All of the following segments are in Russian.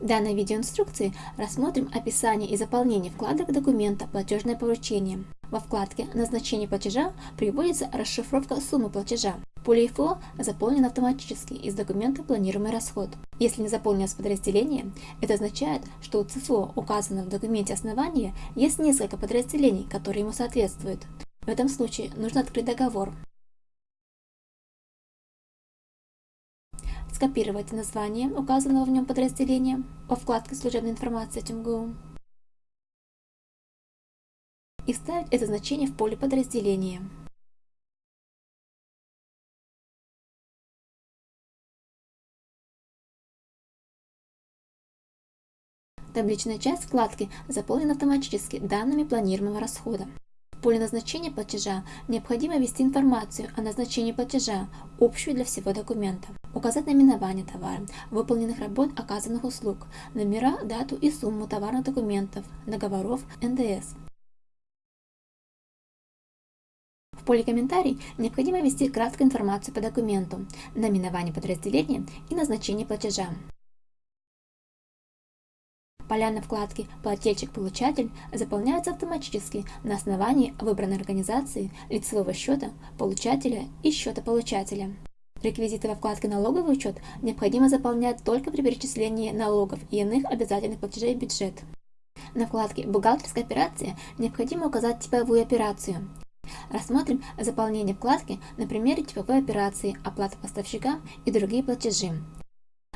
Данной видеоинструкции рассмотрим описание и заполнение вкладок документа «Платежное поручение». Во вкладке «Назначение платежа» приводится расшифровка суммы платежа. Поле ИФО заполнено автоматически из документа «Планируемый расход». Если не заполнилось подразделение, это означает, что у ЦФО, указанного в документе основания, есть несколько подразделений, которые ему соответствуют. В этом случае нужно открыть договор. Скопировать название указанного в нем подразделения по вкладке «Служебная информация ТМГУ» и вставить это значение в поле подразделения. Табличная часть вкладки заполнена автоматически данными планируемого расхода. В поле назначения платежа необходимо ввести информацию о назначении платежа, общую для всего документа указать наименование товара, выполненных работ, оказанных услуг, номера, дату и сумму товарных документов, договоров, НДС. В поле «Комментарий» необходимо ввести краткую информацию по документу, наименование подразделения и назначение платежа. Поля на вкладке «Плательщик-получатель» заполняются автоматически на основании выбранной организации, лицевого счета, получателя и счета получателя. Реквизиты во вкладке «Налоговый учет» необходимо заполнять только при перечислении налогов и иных обязательных платежей в бюджет. На вкладке «Бухгалтерская операция» необходимо указать типовую операцию. Рассмотрим заполнение вкладки на примере типовой операции «Оплата поставщика» и другие платежи.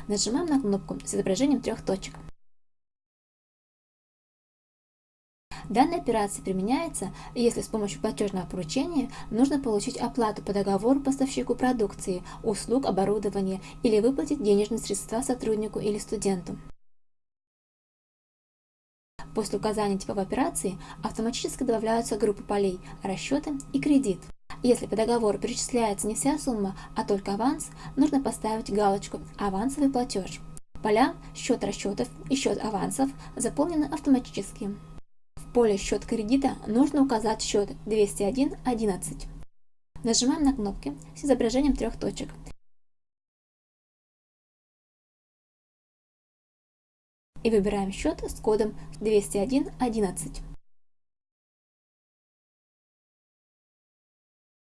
Нажимаем на кнопку с изображением трех точек. Данная операция применяется, если с помощью платежного поручения нужно получить оплату по договору поставщику продукции, услуг, оборудования или выплатить денежные средства сотруднику или студенту. После указания типов операции автоматически добавляются группы полей «Расчеты» и «Кредит». Если по договору перечисляется не вся сумма, а только аванс, нужно поставить галочку «Авансовый платеж». Поля «Счет расчетов» и «Счет авансов» заполнены автоматически поле «Счет кредита» нужно указать счет 201.11. Нажимаем на кнопки с изображением трех точек. И выбираем счет с кодом 201.11.